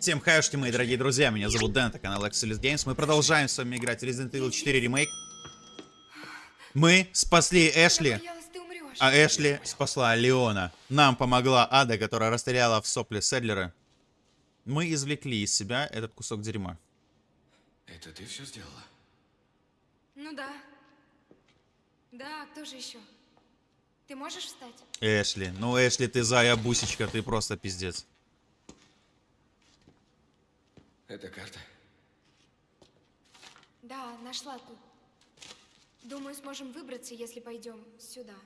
Всем хаюшки, мои дорогие друзья, меня зовут Дэн, это канал Excelis Games. Мы продолжаем с вами играть в Resident Evil 4 ремейк. Мы спасли Эшли, а Эшли спасла Леона. Нам помогла Ада, которая расстреляла в сопли Седлера. Мы извлекли из себя этот кусок дерьма. Это ты все сделала? Ну да. Да, кто же еще? Ты можешь встать? Эшли, ну Эшли, ты зая бусечка, ты просто пиздец. Это карта. Да, нашла тут. Думаю, сможем выбраться, если пойдем сюда.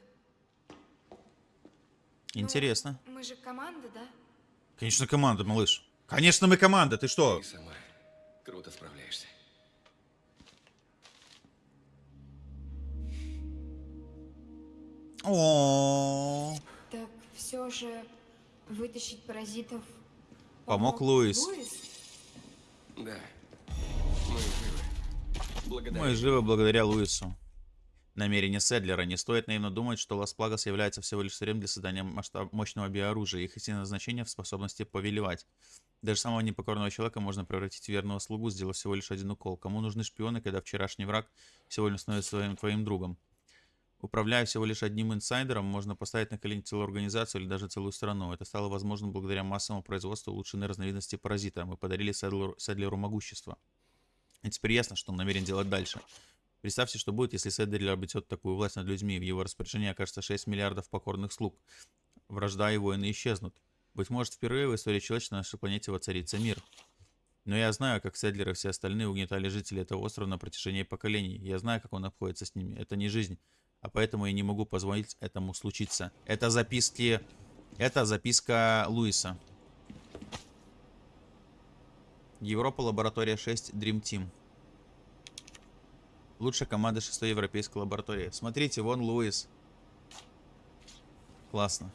Интересно. Мы же команда, да? Конечно, команда, малыш. Конечно, мы команда, ты что? Ты сама круто справляешься. О, Так все же вытащить паразитов. Помог Луис. Да. Мы живы. Благодарю. Мы живы благодаря Луису. Намерение Седлера. Не стоит наивно думать, что Лас-Плагас является всего лишь сырьем для создания масштаб мощного биооружия. Их истинное значение в способности повелевать. Даже самого непокорного человека можно превратить в верного слугу, сделав всего лишь один укол. Кому нужны шпионы, когда вчерашний враг лишь становится своим твоим другом? Управляя всего лишь одним инсайдером, можно поставить на колени целую организацию или даже целую страну. Это стало возможным благодаря массовому производству улучшенной разновидности паразита. Мы подарили Седлеру, Седлеру могущество. И теперь ясно, что он намерен делать дальше. Представьте, что будет, если Седлер обретет такую власть над людьми. В его распоряжении окажется 6 миллиардов покорных слуг. Вражда и войны исчезнут. Быть может, впервые в истории человечества на нашей планете воцарится мир. Но я знаю, как Седлер и все остальные угнетали жителей этого острова на протяжении поколений. Я знаю, как он обходится с ними. Это не жизнь. А поэтому я не могу позволить этому случиться. Это записки... Это записка Луиса. Европа, лаборатория 6, Dream Team. Лучшая команда 6 европейской лаборатории. Смотрите, вон Луис. Классно.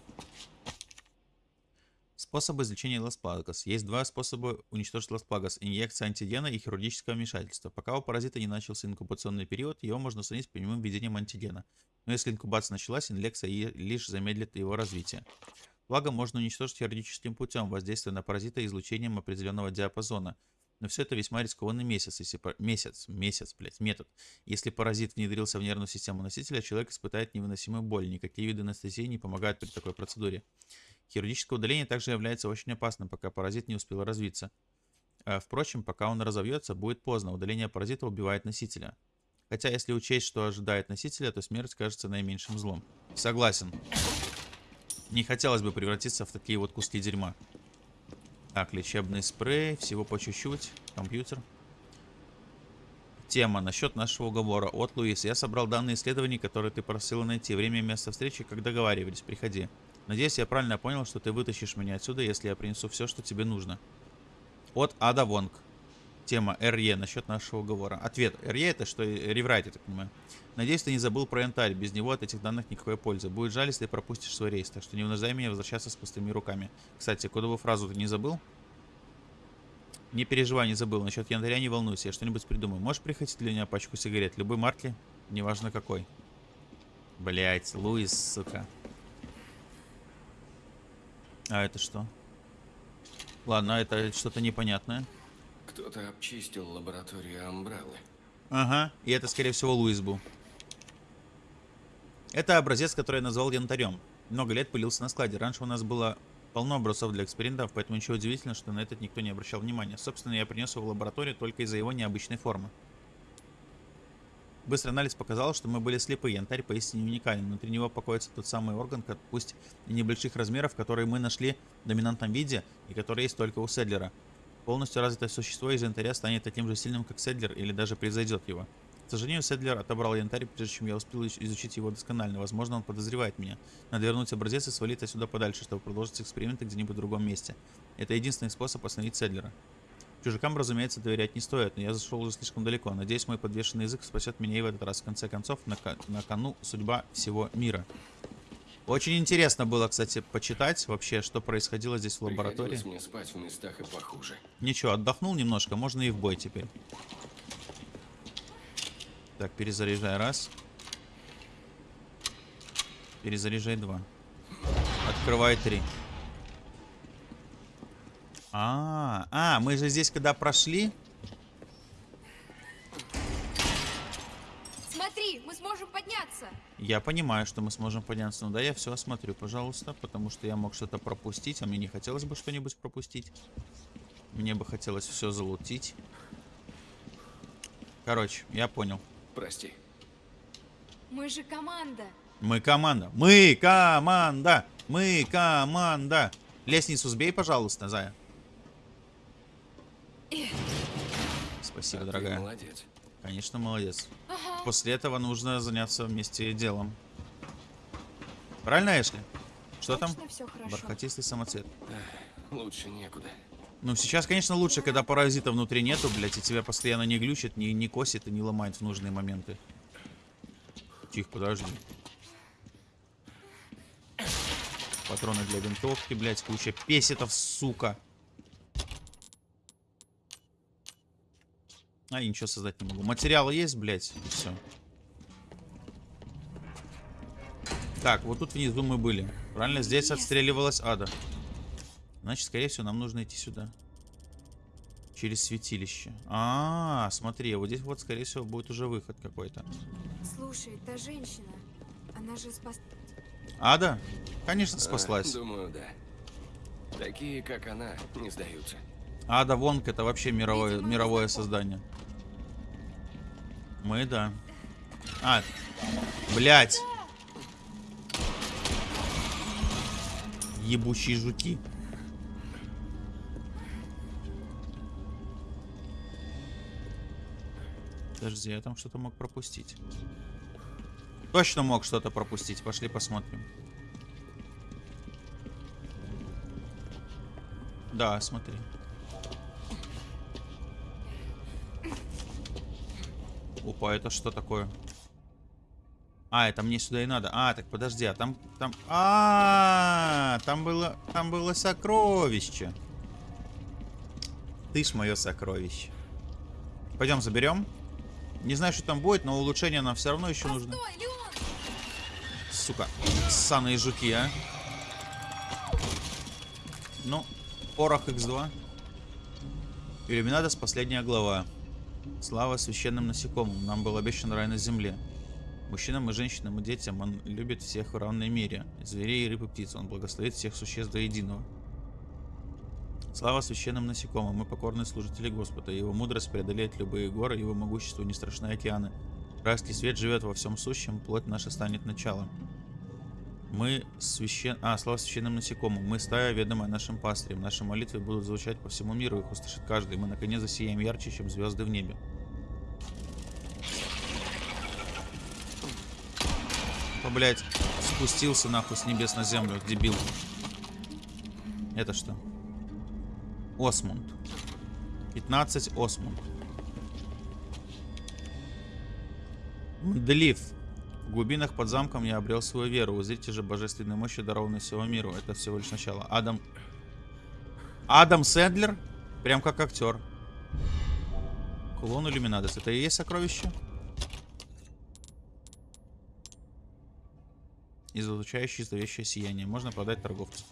Способы излечения Лас-Плагас. Есть два способа уничтожить Лас-Плагас. Инъекция антигена и хирургическое вмешательство. Пока у паразита не начался инкубационный период, его можно устранить прямым введением антигена. Но если инкубация началась, инъекция лишь замедлит его развитие. Благо можно уничтожить хирургическим путем, воздействуя на паразита излучением определенного диапазона. Но все это весьма рискованный месяц, если месяц, месяц, блядь, метод. Если паразит внедрился в нервную систему носителя, человек испытает невыносимую боль. Никакие виды анестезии не помогают при такой процедуре. Хирургическое удаление также является очень опасным, пока паразит не успел развиться. А, Впрочем, пока он разовьется, будет поздно. Удаление паразита убивает носителя. Хотя, если учесть, что ожидает носителя, то смерть кажется наименьшим злом. Согласен. Не хотелось бы превратиться в такие вот куски дерьма. Так, лечебный спрей, всего по чуть-чуть. Компьютер. Тема насчет нашего уговора от Луис. Я собрал данные исследований, которые ты просила найти. Время и место встречи, как договаривались. Приходи. Надеюсь, я правильно понял, что ты вытащишь меня отсюда, если я принесу все, что тебе нужно. От Ада Вонг. Тема РЕ насчет нашего уговора. Ответ. РЕ это что? Реврайт, я так понимаю. Надеюсь, ты не забыл про янтарь. Без него от этих данных никакой пользы. Будет жаль, если пропустишь свой рейс. Так что не вынуждай меня возвращаться с пустыми руками. Кстати, кодовую фразу ты не забыл? Не переживай, не забыл. Насчет янтаря не волнуйся, я что-нибудь придумаю. Можешь прихватить для меня пачку сигарет? Любой марки, неважно какой. Блять, Луис, сука. А это что? Ладно, это что-то непонятное. Кто-то обчистил лабораторию Амбреллы. Ага, и это, скорее всего, Луис был. Это образец, который я назвал янтарем. Много лет пылился на складе. Раньше у нас было полно образцов для экспериментов, поэтому ничего удивительного, что на этот никто не обращал внимания. Собственно, я принес его в лабораторию только из-за его необычной формы. Быстрый анализ показал, что мы были слепы. Янтарь поистине уникален. Внутри него покоится тот самый орган, как- пусть и небольших размеров, который мы нашли в доминантном виде и который есть только у Седлера. Полностью развитое существо из янтаря станет таким же сильным, как Седлер, или даже превзойдет его. К сожалению, Седлер отобрал янтарь, прежде чем я успел изуч- изучить его досконально. Возможно, он подозревает меня. Надо вернуть образец и свалить отсюда подальше, чтобы продолжить эксперименты где-нибудь в другом месте. Это единственный способ остановить Седлера. Чужакам, разумеется, доверять не стоит, но я зашел уже слишком далеко. Надеюсь, мой подвешенный язык спасет меня и в этот раз. В конце концов, на, ко- на кону судьба всего мира. Очень интересно было, кстати, почитать вообще, что происходило здесь в лаборатории. Мне спать в местах и похуже. Ничего, отдохнул немножко, можно и в бой теперь. Так, перезаряжай раз. Перезаряжай два. Открывай три. А, а, мы же здесь когда прошли, Смотри, мы сможем подняться. я понимаю, что мы сможем подняться. Ну да, я все осмотрю, пожалуйста, потому что я мог что-то пропустить, а мне не хотелось бы что-нибудь пропустить. Мне бы хотелось все залутить. Короче, я понял. Прости. Мы же команда. Мы команда. Мы команда. Мы команда. Лестницу сбей, пожалуйста, Зая. Спасибо, А дорогая. молодец. Конечно, молодец. Ага. После этого нужно заняться вместе делом. Правильно, Эшли? Что там? Все хорошо. Бархатистый самоцвет. Лучше некуда. Ну, сейчас, конечно, лучше, когда паразита внутри нету, блядь, и тебя постоянно не глючит, не, не косит и не ломает в нужные моменты. Тихо, подожди. Патроны для винтовки, блядь, куча песетов, сука. А, я ничего создать не могу. Материалы есть, блядь, и все. Так, вот тут внизу мы были. Правильно? Здесь отстреливалась ада. Значит, скорее всего, нам нужно идти сюда. Через святилище. А, -а, -а смотри, вот здесь вот, скорее всего, будет уже выход какой-то. Слушай, та женщина, она же спас... Ада? Конечно, А, спаслась. думаю, да. Такие, как она, не сдаются. Ада Вонг это вообще мировое, мировое создание. Мы, да. А, блять. Ебучие жуки. Подожди, я там что-то мог пропустить. Точно мог что-то пропустить. Пошли посмотрим. Да, смотри. Опа, это что такое? А, это мне сюда и надо. А, так подожди, а там, там, а, -а, -а там было, там было сокровище. Ты ж мое сокровище. Пойдем заберем. Не знаю, что там будет, но улучшение нам все равно еще нужно. Постой, Леон! Сука, ссаные жуки, а. Ну, порох X2. Иллюминатос, последняя глава. Слава священным насекомым. Нам был обещан рай на земле. Мужчинам и женщинам и детям он любит всех в равной мере. Зверей, рыб и птиц. Он благословит всех существ до единого. Слава священным насекомым. Мы покорные служители Господа. Его мудрость преодолеет любые горы, его могущество не страшны океаны. Райский свет живет во всем сущем, плоть наша станет началом. Мы священ... А, слава священным насекомым. Мы стая, ведомая нашим пастырем. Наши молитвы будут звучать по всему миру, их услышит каждый. Мы наконец засияем ярче, чем звезды в небе. О, блядь, спустился нахуй с небес на землю, дебил. Это что? Осмунд. 15 Осмунд. Мдлив. В глубинах под замком я обрел свою веру. Узрите же божественной мощи, дарованной всего миру. Это всего лишь начало. Адам... Адам Сэндлер? Прям как актер. Кулон Иллюминатос. Это и есть сокровище? Излучающее зловещее сияние. Можно продать торговцу.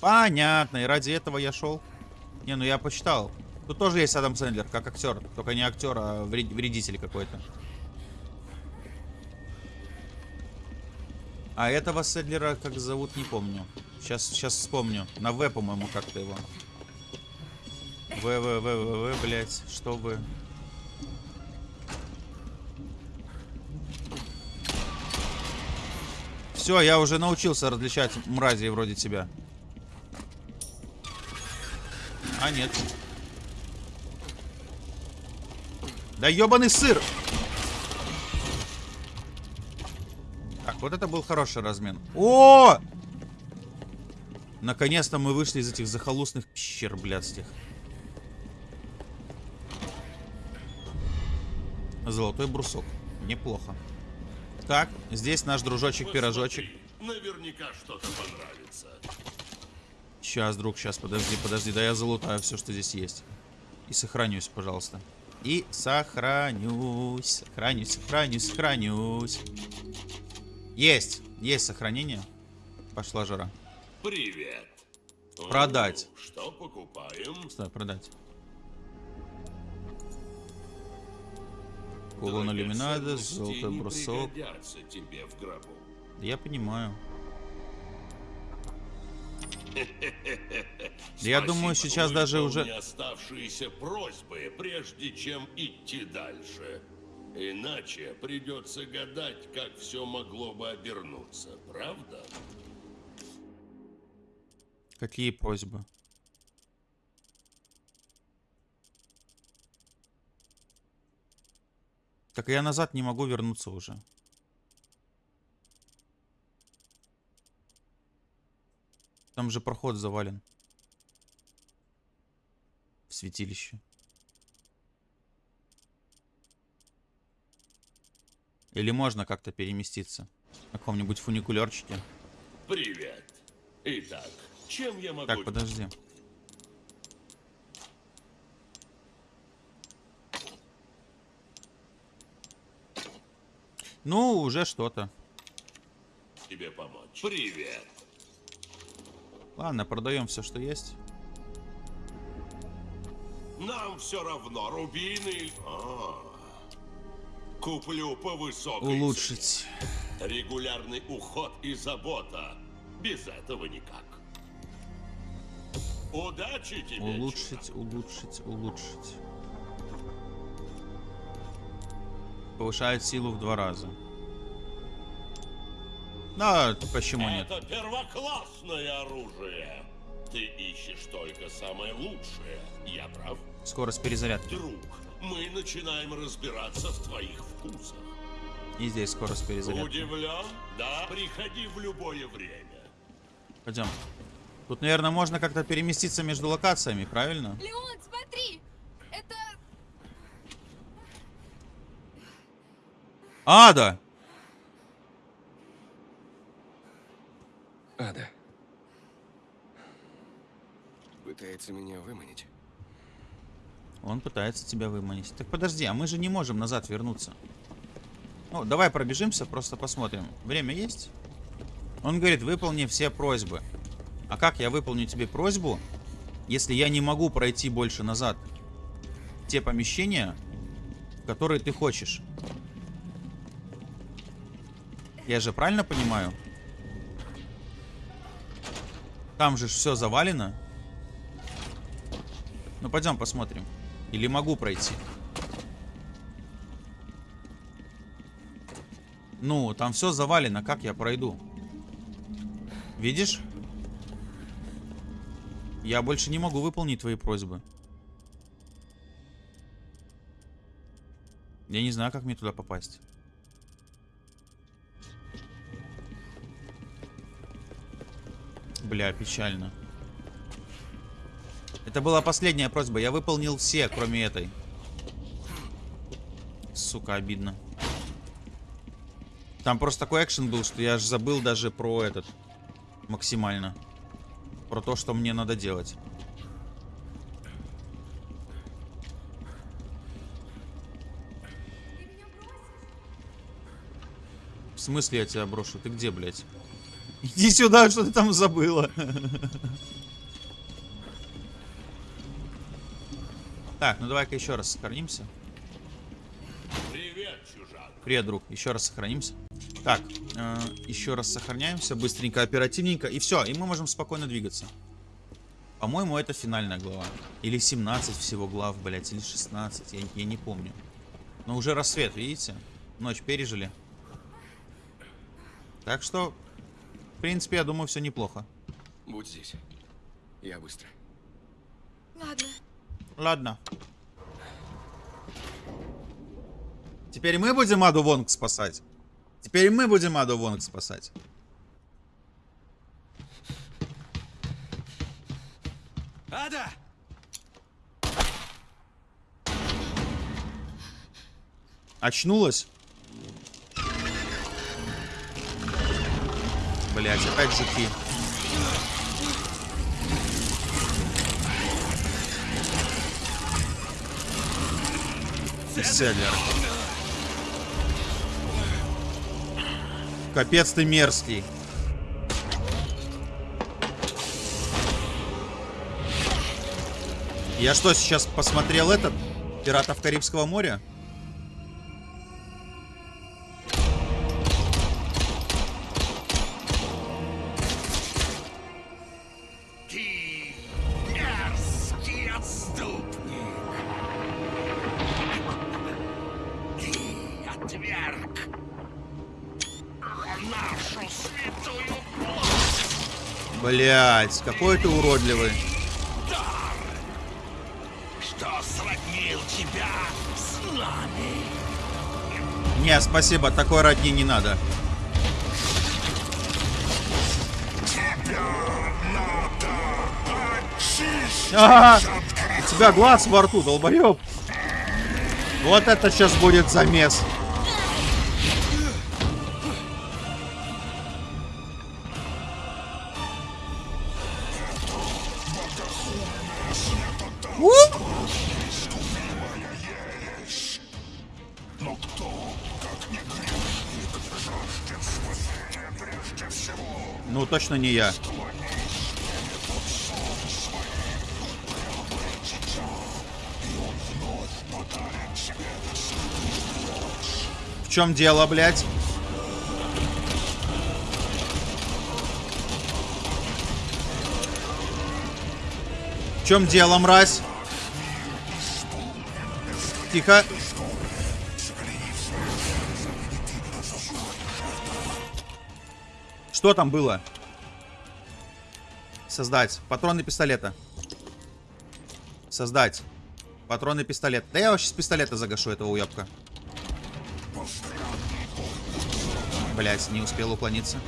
Понятно. И ради этого я шел. Не, ну я почитал. Тут тоже есть Адам Сэндлер, как актер. Только не актер, а вред- вредитель какой-то. А этого Сэндлера как зовут, не помню. Сейчас, сейчас вспомню. На В, по-моему, как-то его. В, В, В, В, В, блядь. Что вы? Все, я уже научился различать мразей вроде тебя. А, нет. Да ебаный сыр! Вот это был хороший размен. О! Наконец-то мы вышли из этих захолустных пещер блядских. Золотой брусок. Неплохо. Так, здесь наш дружочек-пирожочек. Наверняка что-то понравится. Сейчас, друг, сейчас, подожди, подожди. Да я залутаю все, что здесь есть. И сохранюсь, пожалуйста. И сохранюсь, сохранюсь, сохранюсь, сохранюсь. Есть, есть сохранение. Пошла жара. Привет. Продать. Ну, что покупаем? Стой, продать. Кулон Драгоценности золотой брусок. тебе в гробу. Я понимаю. Я думаю, сейчас даже уже... оставшиеся просьбы, прежде чем идти дальше. Иначе придется гадать, как все могло бы обернуться, правда? Какие просьбы? Так я назад не могу вернуться уже. Там же проход завален. В святилище. Или можно как-то переместиться? На каком-нибудь фуникулерчике. Привет. Итак, чем я могу... Так, подожди. Ну, уже что-то. тебе помочь? Привет. Ладно, продаем все, что есть. Нам все равно, рубины... или- А, Куплю по высокой Улучшить. цене. Регулярный уход и забота. Без этого никак. Удачи тебе, Улучшить, улучшить, улучшить. Повышает силу в два раза. Да, почему чувак. нет? Это первоклассное оружие. Ты ищешь только самое лучшее. Я прав? Скорость перезарядки. Друг, мы начинаем разбираться в твоих вкусах. И здесь скорость перезарядки. Удивлен? Да, приходи в любое время. Пойдем. Тут, наверное, можно как-то переместиться между локациями, правильно? Леон, смотри! Это... Ада! Ада. Пытается меня выманить. Он пытается тебя выманить. Так подожди, а мы же не можем назад вернуться. Ну, давай пробежимся, просто посмотрим. Время есть? Он говорит, выполни все просьбы. А как я выполню тебе просьбу, если я не могу пройти больше назад? Те помещения, которые ты хочешь. Я же правильно понимаю? Там же все завалено. Ну, пойдем посмотрим. Или могу пройти? Ну, там все завалено. Как я пройду? Видишь? Я больше не могу выполнить твои просьбы. Я не знаю, как мне туда попасть. Бля, печально. Это была последняя просьба. Я выполнил все, кроме этой. Сука, обидно. Там просто такой экшен был, что я аж забыл даже про этот. Максимально. Про то, что мне надо делать. В смысле я тебя брошу? Ты где, блядь? Иди сюда, что ты там забыла. Так, ну давай-ка еще раз сохранимся. Привет, чужак. Привет, друг. Еще раз сохранимся. Так, э, еще раз сохраняемся. Быстренько, оперативненько. И все, и мы можем спокойно двигаться. По-моему, это финальная глава. Или 17 всего глав, блядь, или 16. Я, я не помню. Но уже рассвет, видите? Ночь пережили. Так что, в принципе, я думаю, все неплохо. Будь здесь. Я быстро. Ладно. Ладно. Теперь мы будем Аду Вонг спасать. Теперь мы будем Аду Вонг спасать. Ада! Очнулась? Блять, опять жуки. Селлер. Капец ты мерзкий. Я что, сейчас посмотрел этот? Пиратов Карибского моря? Ты мерзкий отступник. Ты отверг нашу святую плоть, Блять, какой ты уродливый. что сроднил тебя с нами. Не, спасибо, такой родни не надо. Ага, у тебя глаз во рту, долбоёб. Вот это сейчас будет замес. Точно не я. В чем дело, блядь? В чем дело, мразь? Тихо. Что там было? Создать. Патроны пистолета. Создать. Патроны пистолет. Да я вообще с пистолета загашу этого уебка. Блять, не успел уклониться.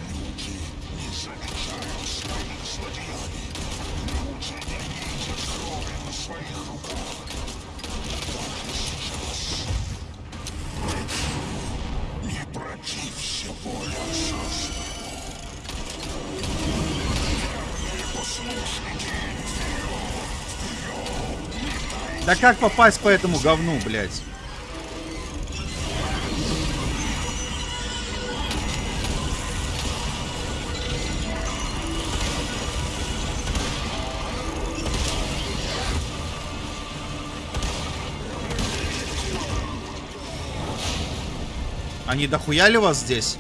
Да как попасть по этому говну, блядь? Они дохуяли вас здесь?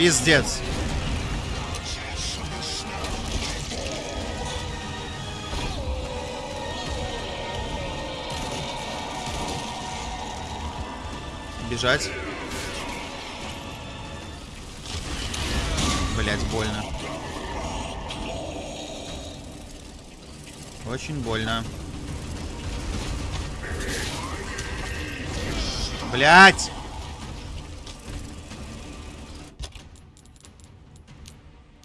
Пиздец. Бежать. Блять, больно. Очень больно. Блять!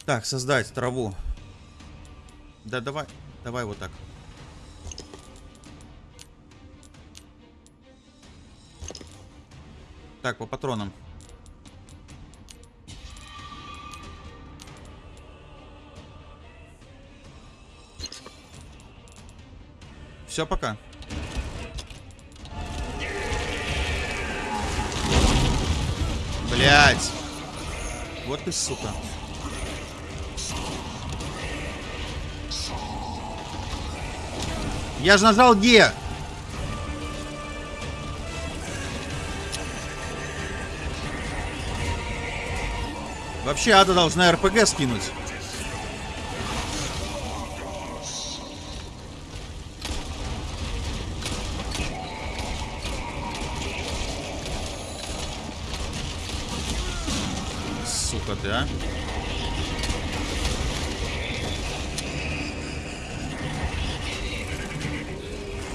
Так, создать траву. Да давай, давай вот так. Так, по патронам. Все, пока. Блять. Вот ты, сука. Я же нажал Г. Вообще Ада должна РПГ скинуть.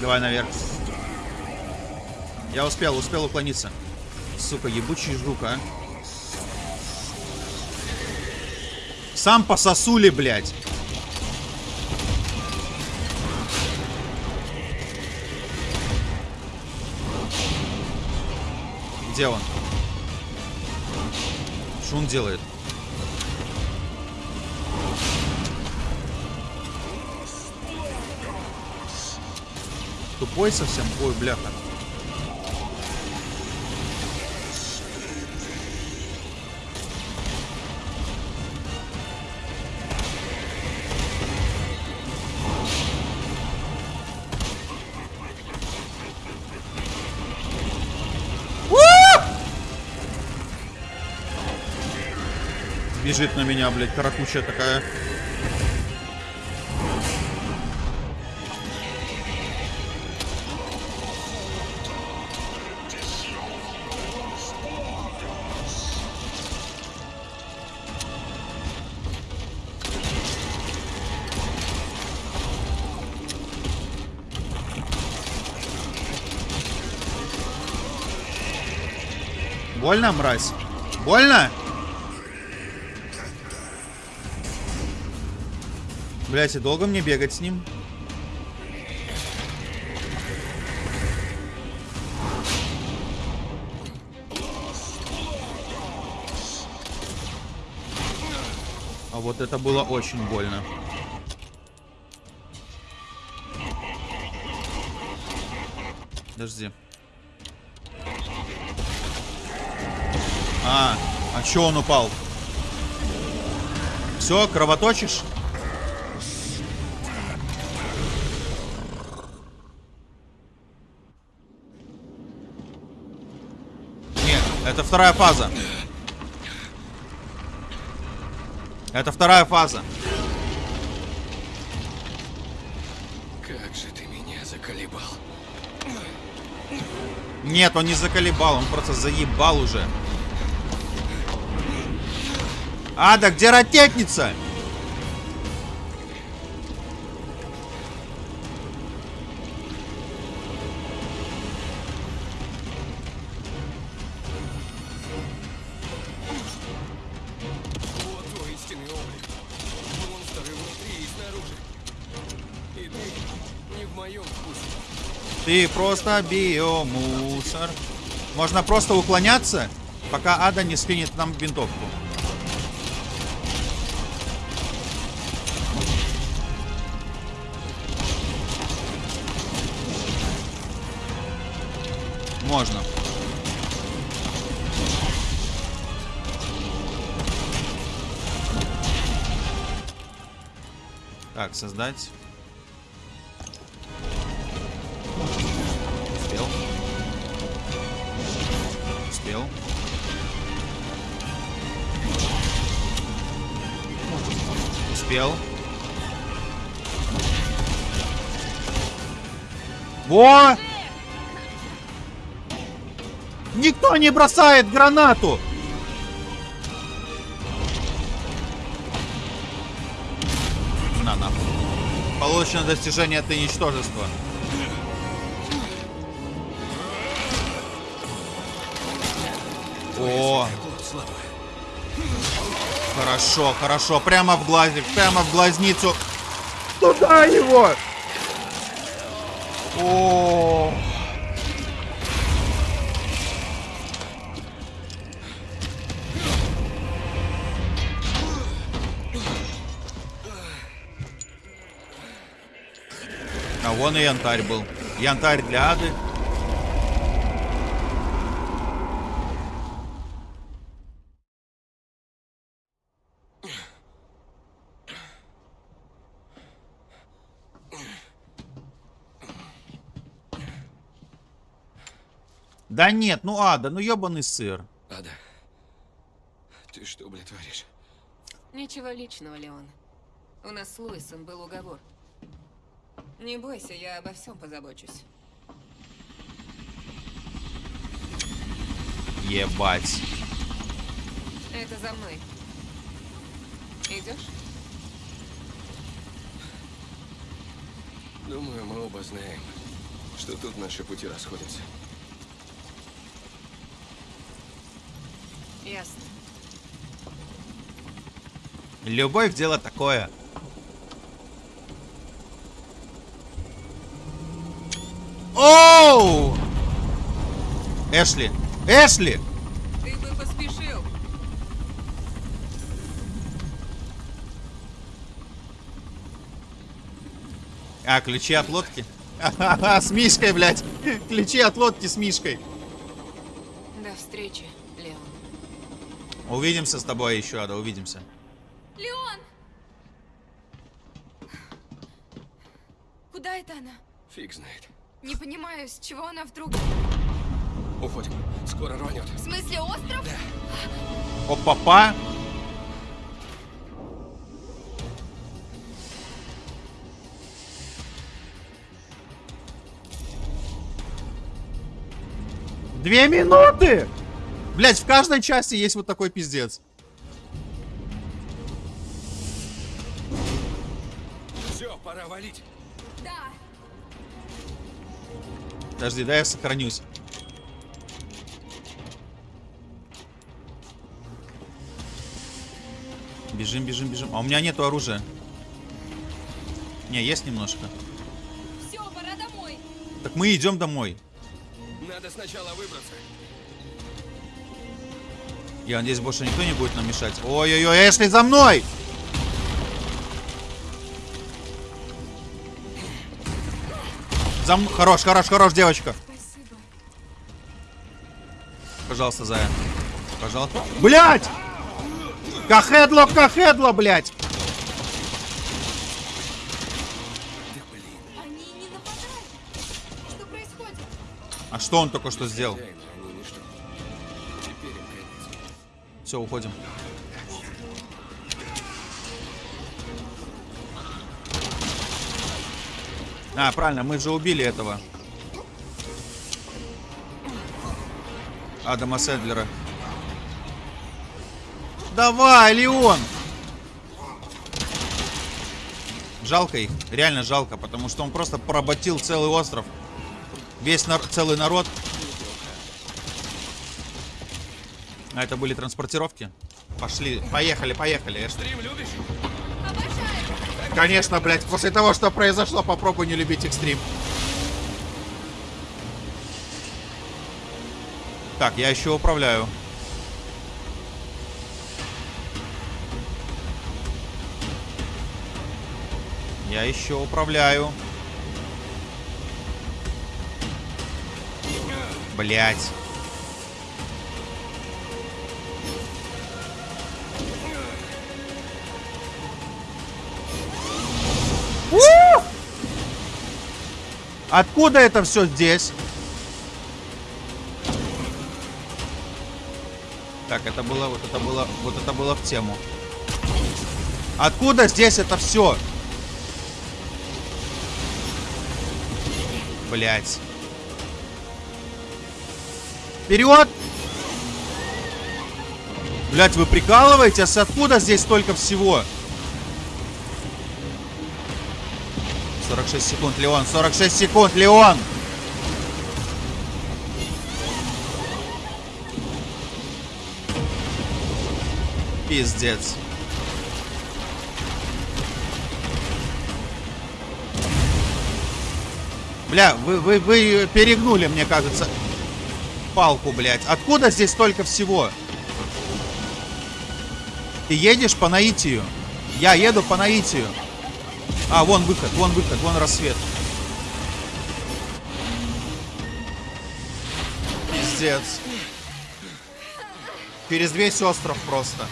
Давай наверх. Я успел, успел уклониться. Сука, ебучий жук, а. Сам по сосуле, блядь. Где он? Что он делает? Тупой совсем. Ой, бляха. Бежит на меня, блядь, каракучая такая. Больно, мразь? Больно? Блять, и долго мне бегать с ним? А вот это было очень больно. Подожди. А, чё он упал? Все, кровоточишь? Нет, это вторая фаза. Это вторая фаза. Как же ты меня заколебал. Нет, он не заколебал, он просто заебал уже. Ада, где ракетница? Ты просто биомусор. Можно просто уклоняться, пока Ада не скинет нам винтовку. Можно. Так, создать. Успел. Успел. Успел. Во! Никто не бросает гранату! На нахуй. Получено достижение от ничтожества. О, хорошо, хорошо. Прямо в глазик, прямо в глазницу. Туда его! О, А вон и янтарь был. Янтарь для ады. Да нет, ну ада, ну ебаный сыр. Ада, ты что, блядь, творишь? Ничего личного, Леон. У нас с Луисом был уговор. Не бойся, я обо всем позабочусь. Ебать. Это за мной. Идешь? Думаю, мы оба знаем, что тут наши пути расходятся. Ясно. Любовь дело такое. Оу! Эшли! Эшли! Ты бы поспешил. А, ключи от лодки? Ха-ха-ха, с Мишкой, блядь. Ключи от лодки с Мишкой. До встречи, Леон. Увидимся с тобой еще, Ада, увидимся. Леон! Куда это она? Фиг знает. Не понимаю, с чего она вдруг... Уходим. Скоро рванет. В смысле, остров? Опа-па. Две минуты! Блять, в каждой части есть вот такой пиздец. Все, пора валить. Подожди, дай я сохранюсь. Бежим, бежим, бежим. А у меня нету оружия. Не, есть немножко. Все, пора домой. Так мы идем домой. Надо сначала выбраться. Я надеюсь, больше никто не будет нам мешать. Ой-ой-ой, Эшли, за мной! За м- Хорош, хорош, хорош, девочка. Спасибо. Пожалуйста, Зая. Пожалуйста. Блять! Кахедло, кахедло, блять! Они не нападают. Что происходит? А что он только что сделал? Все, уходим. А, правильно, мы же убили этого. Адама Седлера. Давай, Леон! Жалко их, реально жалко, потому что он просто поработил целый остров. Весь нар- целый народ. А это были транспортировки? Пошли, поехали, поехали. Любишь? Обожаю. Конечно, блядь, после того, что произошло, попробуй не любить экстрим. Так, я еще управляю. Я еще управляю. Блять. Откуда это все здесь? Так, это было, вот это было, вот это было в тему. Откуда здесь это все? Блять. Вперед! Блять, вы прикалываетесь? Откуда здесь столько всего? 46 секунд, Леон. 46 секунд, Леон. Пиздец. Бля, вы, вы, вы перегнули, мне кажется, палку, блядь. Откуда здесь столько всего? Ты едешь по наитию. Я еду по наитию. А, вон выход, вон выход, вон рассвет. Пиздец. Через весь остров просто.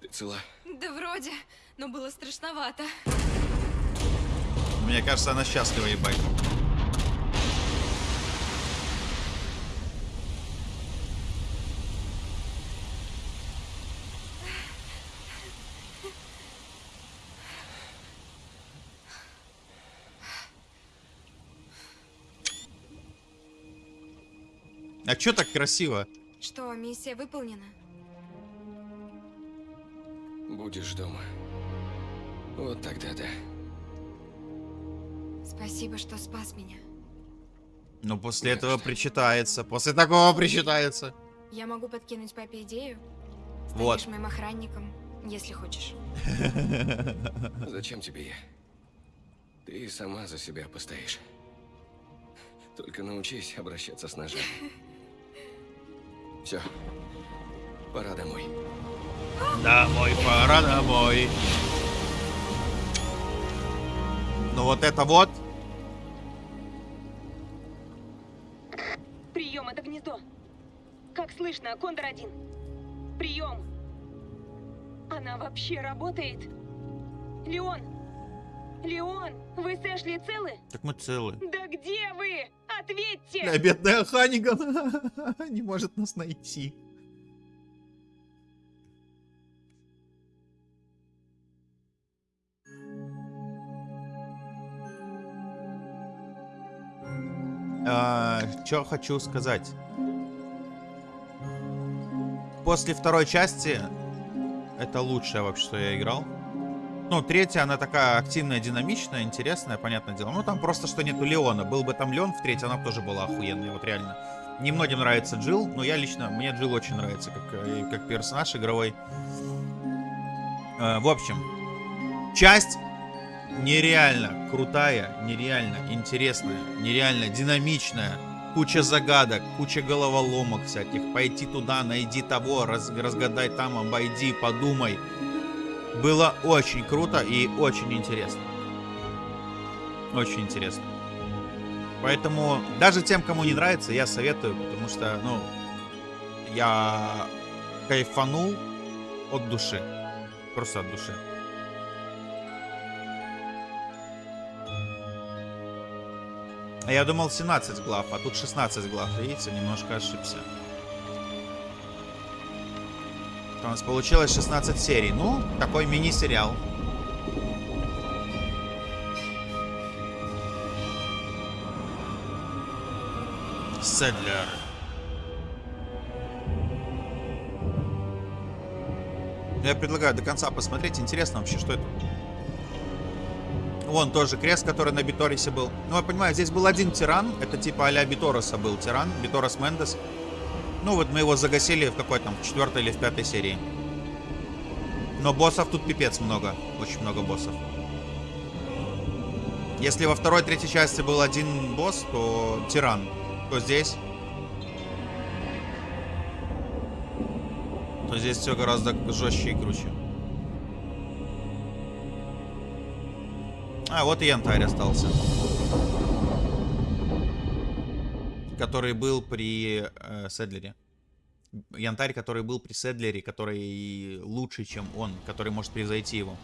Ты цела? Да вроде, но было страшновато. Мне кажется, она счастлива, ебать. А чё так красиво? Что, миссия выполнена? Будешь дома. Вот тогда да. Спасибо, что спас меня. Ну, после Не за этого что. причитается. После такого причитается. Я могу подкинуть папе идею. Станешь Вот. моим охранником, если хочешь. Зачем тебе я? Ты сама за себя постоишь. Только научись обращаться с ножами. Все. Пора домой. Домой, пора домой. Но вот это вот... Прием, это гнездо. Как слышно, Кондор-1? Прием. Она вообще работает? Леон! Леон, вы с Эшли целы? Так мы целы. Да где вы? Ответьте! Бля, бедная Ханиган не может нас найти. Что хочу сказать. После второй части это лучшее вообще, что я играл. Ну, третья, она такая активная, динамичная, интересная, понятное дело. Ну, там просто, что нету Леона. Был бы там Леон в третьей, она бы тоже была охуенная, вот реально. Немногим нравится Джилл, но я лично, мне Джилл очень нравится, как, э, как персонаж игровой. Э, в общем, часть нереально крутая, нереально интересная, нереально динамичная. Куча загадок, куча головоломок всяких. Пойти туда, найди того, раз, разгадай там, обойди, подумай. Было очень круто и очень интересно. Очень интересно. Поэтому даже тем, кому не нравится, я советую, потому что, ну, я кайфанул от души. Просто от души. Я думал 17 глав, а тут 16 глав. Видите, немножко ошибся. У нас получилось 16 серий. Ну, такой мини-сериал. Седлер. Я предлагаю до конца посмотреть. Интересно вообще, что это. Вон тоже крест, который на Биторисе был. Ну, я понимаю, здесь был один тиран. Это типа а-ля Битороса был тиран. Биторос Мендес. Ну, вот мы его загасили в какой там, четвертой или в пятой серии. Но боссов тут пипец много. Очень много боссов. Если во второй, третьей части был один босс, то тиран. То здесь... То здесь все гораздо жестче и круче. А, вот и янтарь остался. Который был при э, Седлере. Янтарь, который был при Седлере, который лучше, чем он, который может превзойти его.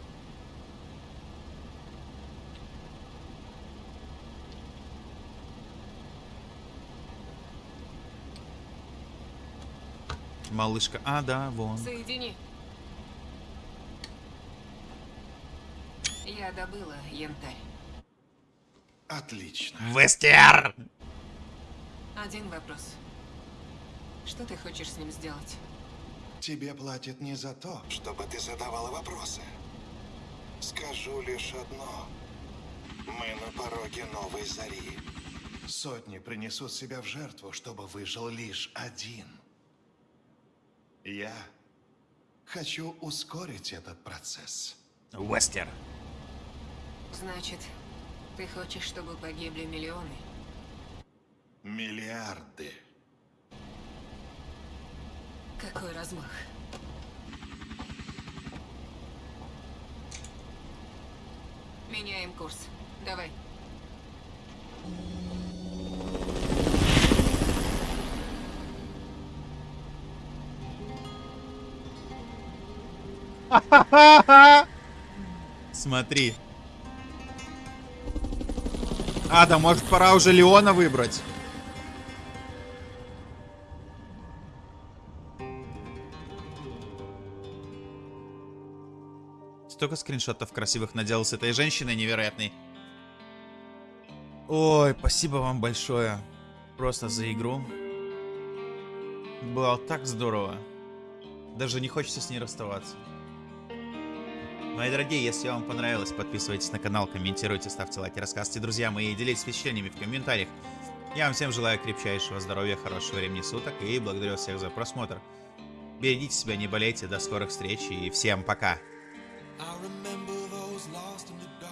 Малышка. А, да, вон. Соедини. Я добыла янтарь. Отлично. Вестер! Один вопрос. Что ты хочешь с ним сделать? Тебе платят не за то, чтобы ты задавала вопросы. Скажу лишь одно. Мы на пороге новой зари. Сотни принесут себя в жертву, чтобы выжил лишь один. Я хочу ускорить этот процесс. Вестер. Значит, ты хочешь, чтобы погибли миллионы? Миллиарды. Какой размах? Меняем курс. Давай. Смотри. А, да может пора уже Леона выбрать. Столько скриншотов красивых наделал с этой женщиной невероятной. Ой, спасибо вам большое. Просто за игру. Было так здорово. Даже не хочется с ней расставаться. Мои дорогие, если вам понравилось, подписывайтесь на канал, комментируйте, ставьте лайки, рассказывайте друзьям и делитесь впечатлениями в комментариях. Я вам всем желаю крепчайшего здоровья, хорошего времени суток и благодарю всех за просмотр. Берегите себя, не болейте, до скорых встреч и всем пока. I remember